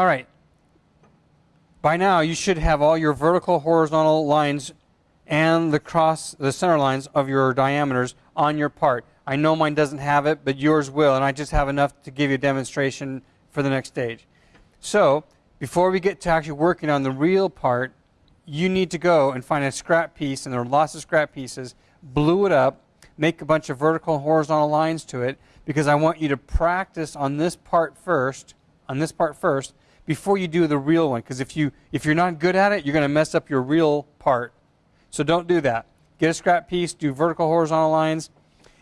All right. By now, you should have all your vertical, horizontal lines and the cross, the center lines of your diameters on your part. I know mine doesn't have it, but yours will, and I just have enough to give you a demonstration for the next stage. So, before we get to actually working on the real part, you need to go and find a scrap piece, and there are lots of scrap pieces, blue it up, make a bunch of vertical and horizontal lines to it, because I want you to practice on this part first, on this part first, before you do the real one. Because if, you, if you're not good at it, you're going to mess up your real part. So don't do that. Get a scrap piece, do vertical, horizontal lines,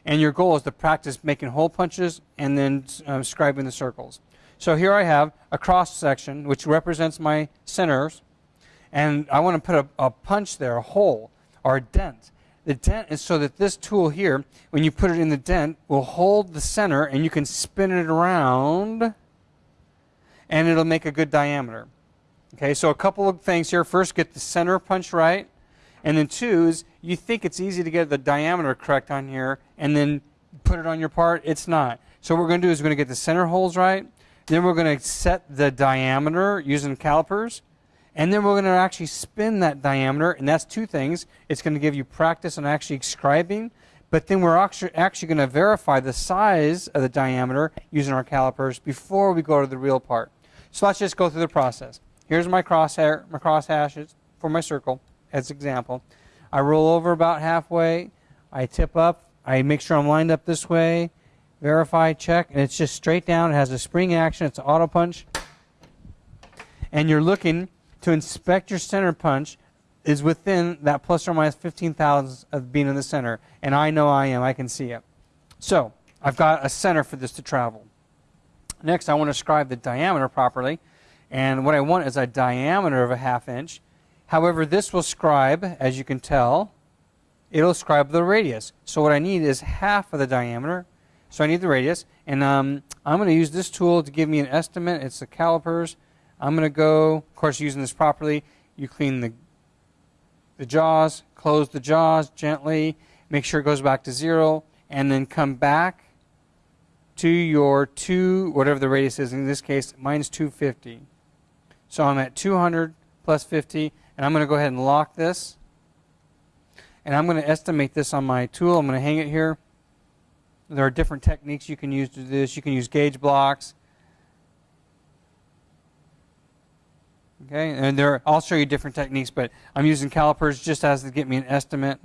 and your goal is to practice making hole punches and then um, scribing the circles. So here I have a cross section which represents my centers, and I want to put a, a punch there, a hole, or a dent. The dent is so that this tool here, when you put it in the dent, will hold the center and you can spin it around and it'll make a good diameter. Okay, so a couple of things here. First, get the center punch right. And then two is you think it's easy to get the diameter correct on here and then put it on your part. It's not. So what we're going to do is we're going to get the center holes right. Then we're going to set the diameter using calipers. And then we're going to actually spin that diameter. And that's two things. It's going to give you practice on actually scribing. But then we're actually, actually going to verify the size of the diameter using our calipers before we go to the real part. So let's just go through the process. Here's my crosshair, my cross hashes for my circle as example. I roll over about halfway. I tip up. I make sure I'm lined up this way. Verify, check, and it's just straight down. It has a spring action. It's an auto punch. And you're looking to inspect your center punch is within that plus or minus 15 thousandths of being in the center. And I know I am. I can see it. So I've got a center for this to travel. Next, I want to scribe the diameter properly. And what I want is a diameter of a half inch. However, this will scribe, as you can tell, it'll scribe the radius. So what I need is half of the diameter. So I need the radius. And um, I'm going to use this tool to give me an estimate. It's the calipers. I'm going to go, of course, using this properly, you clean the, the jaws, close the jaws gently, make sure it goes back to zero, and then come back to your 2, whatever the radius is. In this case, mine's 250. So I'm at 200 plus 50. And I'm going to go ahead and lock this. And I'm going to estimate this on my tool. I'm going to hang it here. There are different techniques you can use to do this. You can use gauge blocks. Okay, and there I'll show you different techniques, but I'm using calipers just as to get me an estimate.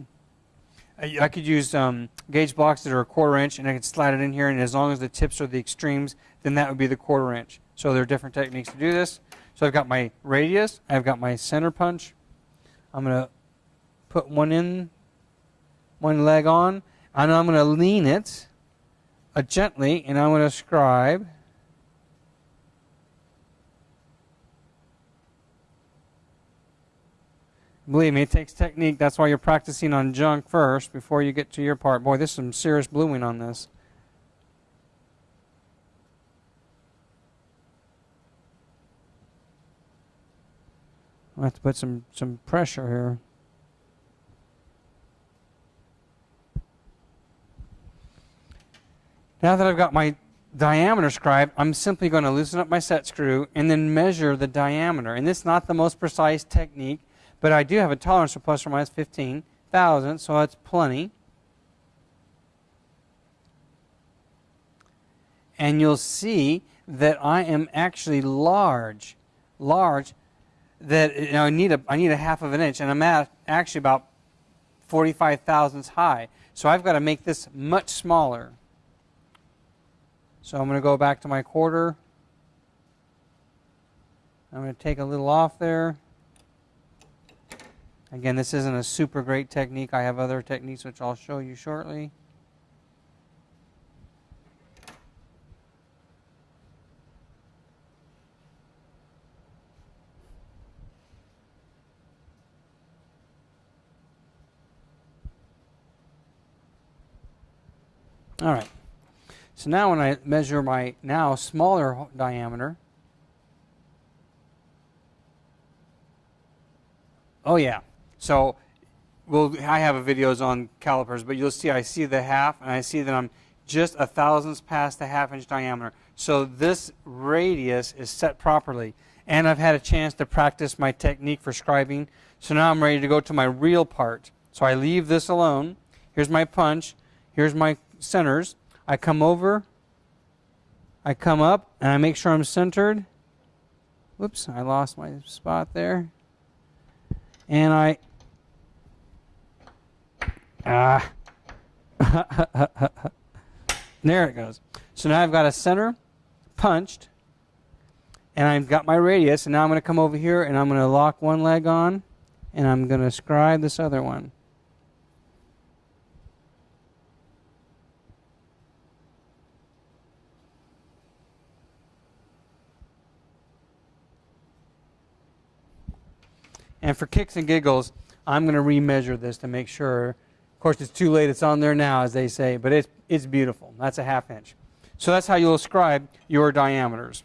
I, I could use um, gauge blocks that are a quarter inch, and I could slide it in here, and as long as the tips are the extremes, then that would be the quarter inch. So there are different techniques to do this. So I've got my radius, I've got my center punch. I'm going to put one in, one leg on, and I'm going to lean it uh, gently, and I'm going to scribe. Believe me, it takes technique. That's why you're practicing on junk first before you get to your part. Boy, there's some serious bluing on this. I have to put some, some pressure here. Now that I've got my diameter scribe, I'm simply going to loosen up my set screw and then measure the diameter. And this is not the most precise technique, but I do have a tolerance for plus or minus 15,000, so that's plenty. And you'll see that I am actually large, large that you know, I need a I need a half of an inch, and I'm at actually about 45 thousandths high. So I've got to make this much smaller. So I'm going to go back to my quarter. I'm going to take a little off there. Again, this isn't a super great technique. I have other techniques which I'll show you shortly. All right. So now when I measure my now smaller diameter, oh yeah. So well, I have videos on calipers, but you'll see I see the half, and I see that I'm just a thousandth past the half inch diameter. So this radius is set properly. And I've had a chance to practice my technique for scribing. So now I'm ready to go to my real part. So I leave this alone. Here's my punch. Here's my centers. I come over. I come up and I make sure I'm centered. Whoops, I lost my spot there. And I. Ah. there it goes. So now I've got a center punched. And I've got my radius. And now I'm going to come over here and I'm going to lock one leg on. And I'm going to scribe this other one. And for kicks and giggles, I'm going to remeasure this to make sure. Of course, it's too late. It's on there now, as they say, but it's, it's beautiful. That's a half inch. So that's how you'll ascribe your diameters.